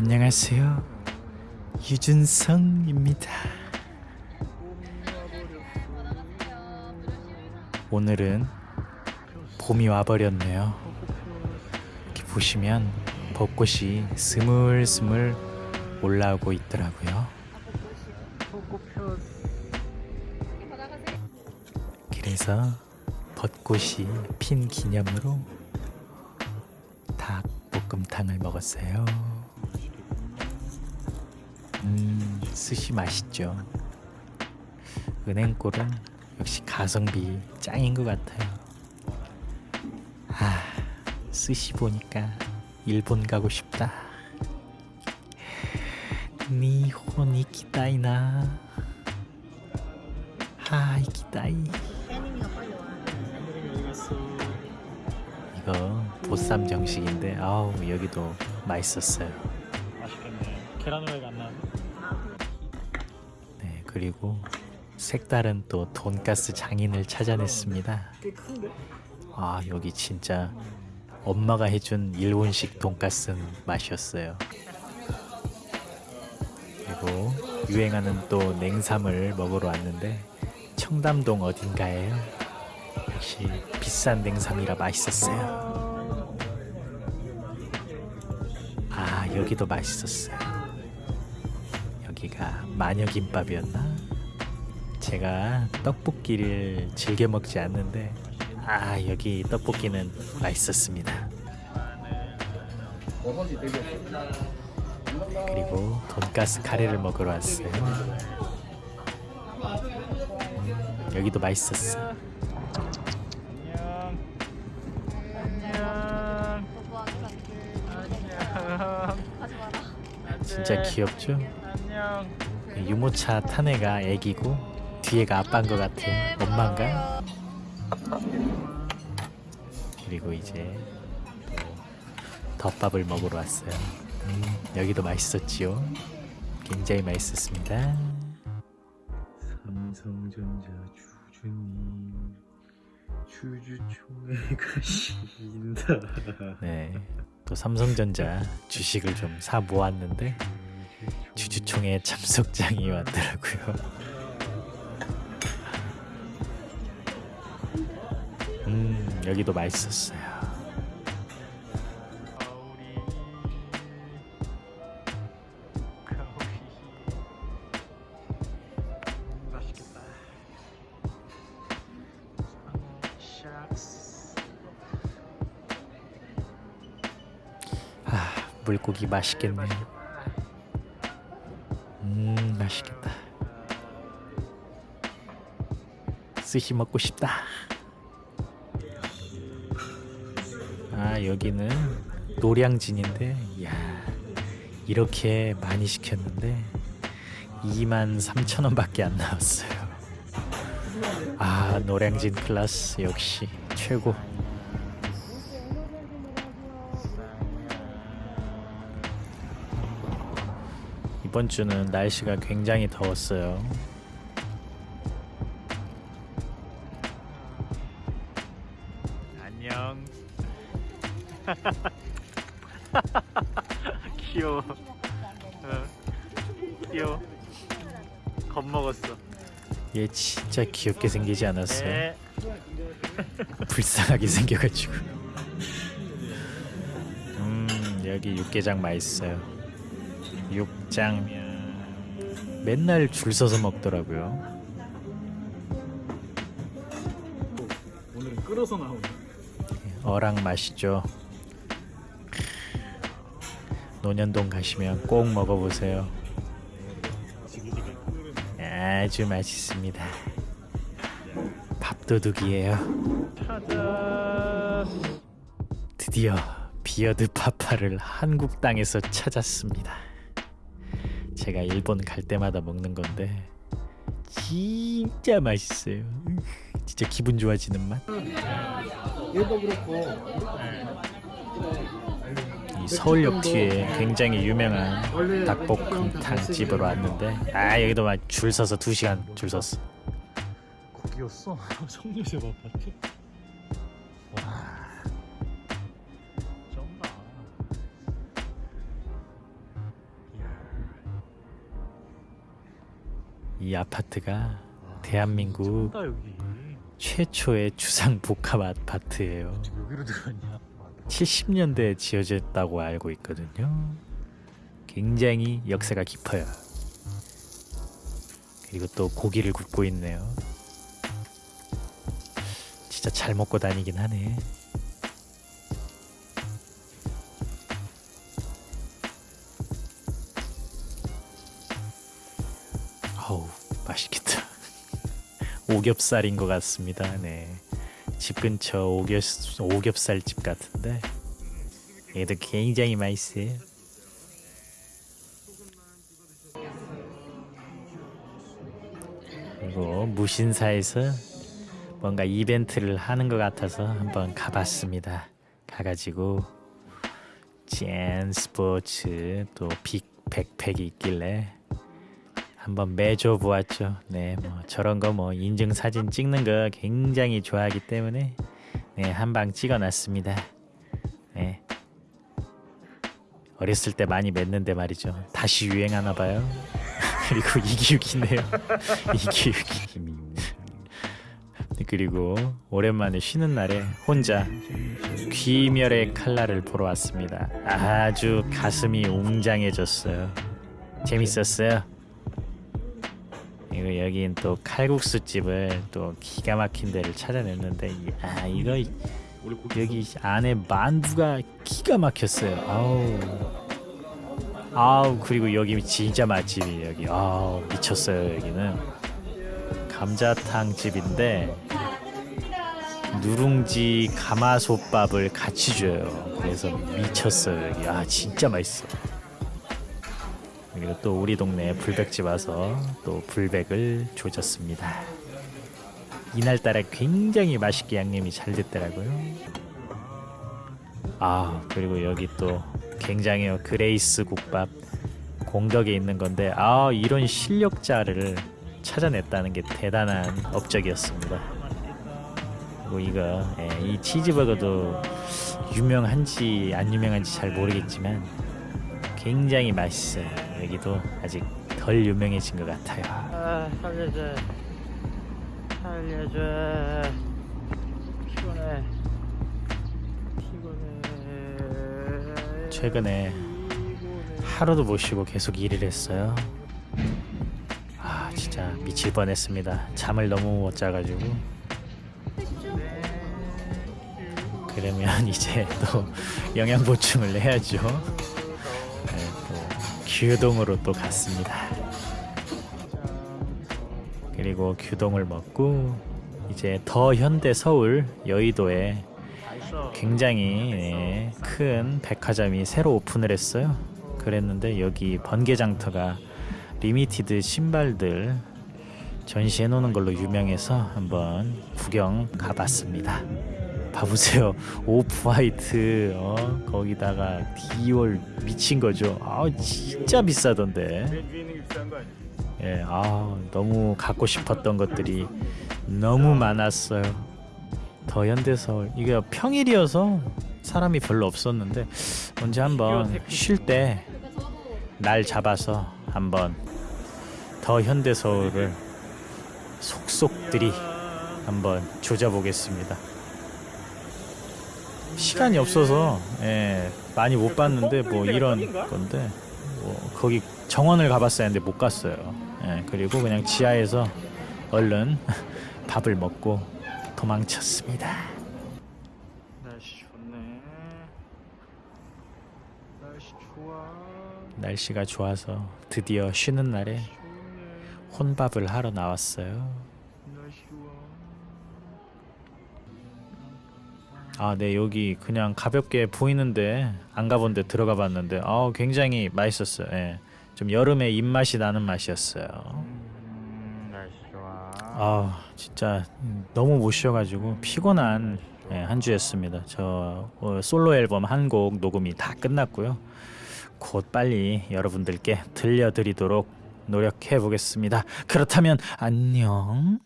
안녕하세요. 유준성입니다. 오늘은 봄이 와버렸네요. 이렇게 보시면 벚꽃이 스물스물 올라오고 있더라고요. 그래서 벚꽃이 핀 기념으로 닭볶음탕을 먹었어요. 음, 스시 맛있죠. 은행골은 역시 가성비 짱인 것 같아요. 아, 스시 보니까 일본 가고 싶다. 니혼 이키다이나. 하 이키다이. 이거 보쌈 정식인데 아우 여기도 맛있었어요. 맛있겠네. 계란 후라이가 안 나왔네. 네 그리고 색다른 또 돈가스 장인을 찾아냈습니다. 아 여기 진짜 엄마가 해준 일본식 돈가스 맛이었어요. 그리고 유행하는 또 냉삼을 먹으러 왔는데 청담동 어딘가에요. 역시 비싼 냉삼이라 맛있었어요. 아 여기도 맛있었어요. 여기가 마녀김밥이었나? 제가 떡볶이를 즐겨 먹지 않는데 아 여기 떡볶이는 맛있었습니다. 그리고 돈가스 카레를 먹으러 왔어요. 음, 여기도 맛있었어. 진짜 귀엽죠? 유모차 탄 애가 애기고 뒤에가 아빠인 것 같아요. 엄마인가? 그리고 이제 또 덮밥을 먹으러 왔어요. 음, 여기도 맛있었지요. 굉장히 맛있었습니다. 삼성전자 주주님 주주총회 가 신다 네, 또 삼성전자 주식을 좀 사 모았는데 주주총회 참석장이 왔더라고요. 음, 여기도 맛있었어요. 아, 물고기 맛있겠네요. 음, 맛있겠다. 스시 먹고 싶다. 아, 여기는 노량진인데, 야 이렇게 많이 시켰는데 2만 3천 원밖에 안 나왔어요. 아, 노량진 클라스 역시 최고. 이번 주는 날씨가 굉장히 더웠어요. 안녕. 귀여워. 어. 귀여워. 겁먹었어. 얘 진짜 귀엽게 생기지 않았어요? 네. 불쌍하게 생겨가지고. 음 여기 육개장 맛있어요. 육장 맨날 줄 서서 먹더라고요. 오늘은 끓어서 나오네. 어랑 맛있죠. 논현동 가시면 꼭 먹어보세요. 아주 맛있습니다. 밥도둑이에요. 드디어 비어드 파파를 한국 땅에서 찾았습니다. 제가 일본 갈 때마다 먹는 건데 진짜 맛있어요. 진짜 기분 좋아지는 맛. 얘도 그렇고 이 서울역 뒤에 굉장히 유명한 닭볶음탕 집으로 왔는데 아 여기도 막 줄 서서 2시간 줄 섰어. 거기였어? 성류세 아파트? 이 아파트가 대한민국 다 여기. 최초의 주상 복합 아파트예요. 여기로 들어갔냐? 70년대에 지어졌다고 알고 있거든요. 굉장히 역사가 깊어요. 그리고 또 고기를 굽고 있네요. 진짜 잘 먹고 다니긴 하네. 어우, 맛있겠다. 오겹살인 것 같습니다. 네. 집 근처 오겹, 오겹살 집 같은데 얘도 굉장히 맛있어요. 그리고 무신사에서 뭔가 이벤트를 하는 것 같아서 한번 가봤습니다. 가가지고 젠 스포츠 또 빅 백팩이 있길래 한번 매줘 보았죠. 네, 뭐 저런 거 뭐 인증 사진 찍는 거 굉장히 좋아하기 때문에 네, 한 방 찍어놨습니다. 네. 어렸을 때 많이 맸는데 말이죠. 다시 유행하나 봐요. 그리고 이기육이네요. 이기육이. 그리고 오랜만에 쉬는 날에 혼자 귀멸의 칼날을 보러 왔습니다. 아주 가슴이 웅장해졌어요. 재밌었어요. 그리고 여긴 또 칼국수 집을 또 기가 막힌 데를 찾아냈는데 아 이거 여기 안에 만두가 기가 막혔어요. 아우 아우 그리고 여기 진짜 맛집이 여기 아우 미쳤어요 여기는 감자탕 집인데 누룽지 가마솥밥을 같이 줘요. 그래서 미쳤어요 여기 아 진짜 맛있어. 그리고 또 우리 동네 불백집 와서 또 불백을 조졌습니다. 이날따라 굉장히 맛있게 양념이 잘 됐더라고요. 아 그리고 여기 또 굉장해요 그레이스 국밥 공덕에 있는 건데 아 이런 실력자를 찾아냈다는 게 대단한 업적이었습니다. 그리고 이거 예, 이 치즈버거도 유명한지 안 유명한지 잘 모르겠지만 굉장히 맛있어요. 여기도 아직 덜 유명해진 것 같아요. 아 살려줘. 살려줘. 피곤해. 피곤해. 최근에 하루도 못 쉬고 계속 일을 했어요. 아 진짜 미칠 뻔했습니다. 잠을 너무 못 자가지고. 그러면 이제 또 영양 보충을 해야죠. 규동으로 또 갔습니다. 그리고 규동을 먹고 이제 더 현대 서울 여의도에 굉장히 예, 큰 백화점이 새로 오픈을 했어요. 그랬는데 여기 번개장터가 limited 신발들 전시해 놓는 걸로 유명해서 한번 구경 가봤습니다. 봐보세요. 오프 화이트 어? 거기다가 디올 미친 거죠. 아 진짜 비싸던데. 예, 아 너무 갖고 싶었던 것들이 너무 많았어요. 더 현대서울 이게 평일이어서 사람이 별로 없었는데 언제 한번 쉴 때 날 잡아서 한번 더 현대서울을 속속들이 한번 조져보겠습니다. 시간이 없어서 예, 많이 못 봤는데 뭐 이런 건데 뭐 거기 정원을 가봤어야 했는데 못 갔어요. 예, 그리고 그냥 지하에서 얼른 밥을 먹고 도망쳤습니다. 날씨 좋네. 날씨 좋아. 날씨가 좋아서 드디어 쉬는 날에. 혼밥을 하러 나왔어요. 아, 네, 여기 그냥 가볍게 보이는데 안 가본 데 들어가 봤는데 아, 굉장히 맛있었어요. 예. 좀 여름에 입맛이 나는 맛이었어요. 음, 날씨 좋아. 아, 진짜 너무 못 쉬어가지고 피곤한 예, 한 주였습니다. 저 어, 솔로 앨범 한 곡 녹음이 다 끝났고요. 곧 빨리 여러분들께 들려드리도록 노력해 보겠습니다. 그렇다면 안녕.